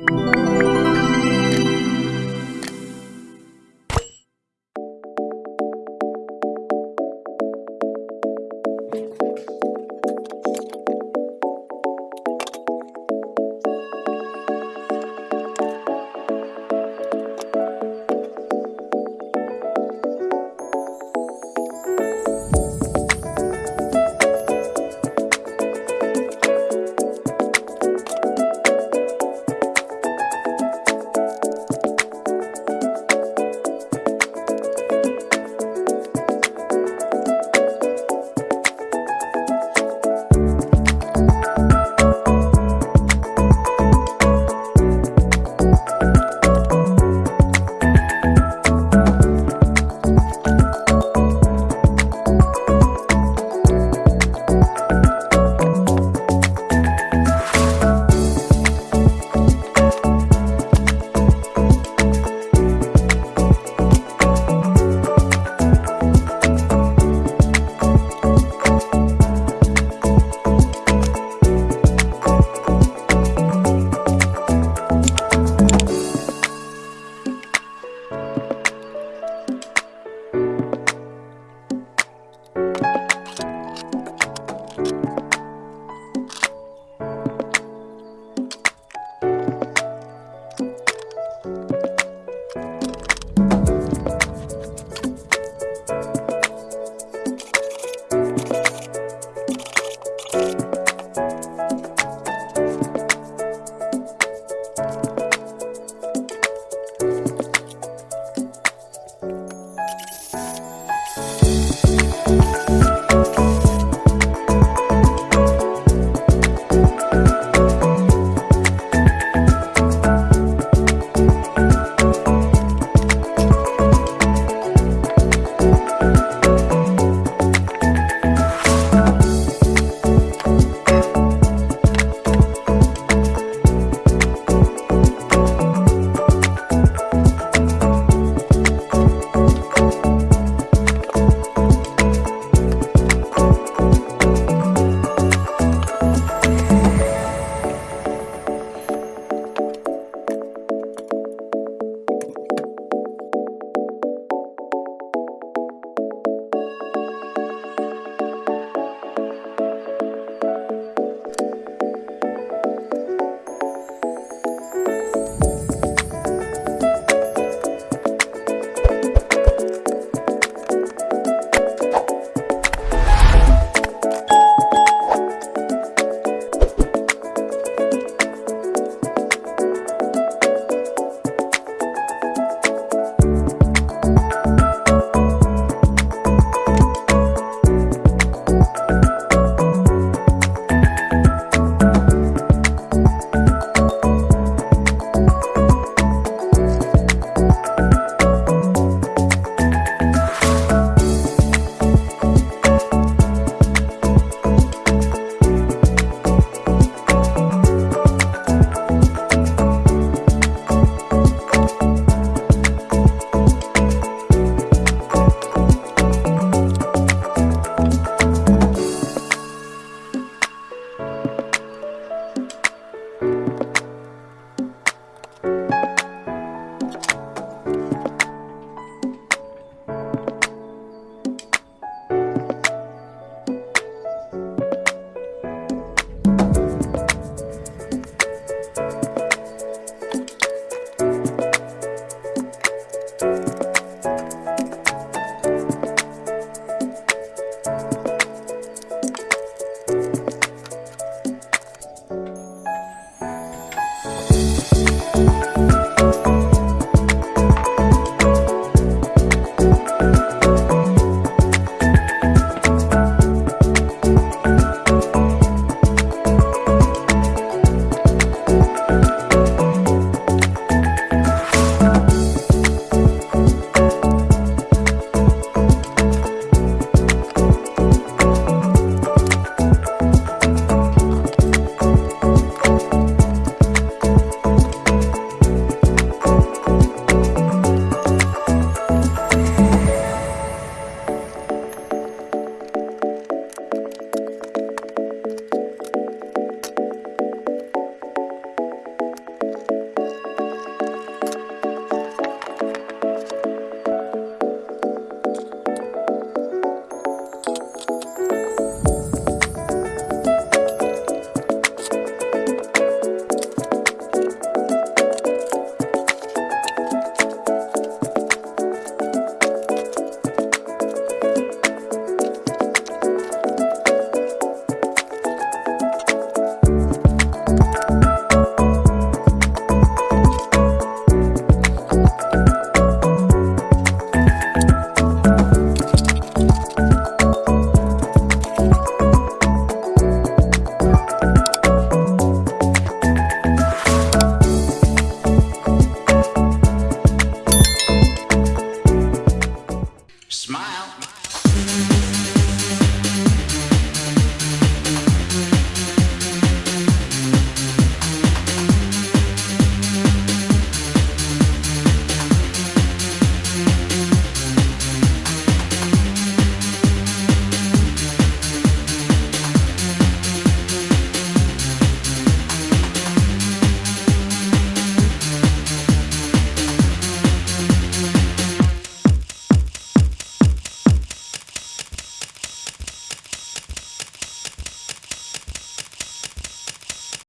you.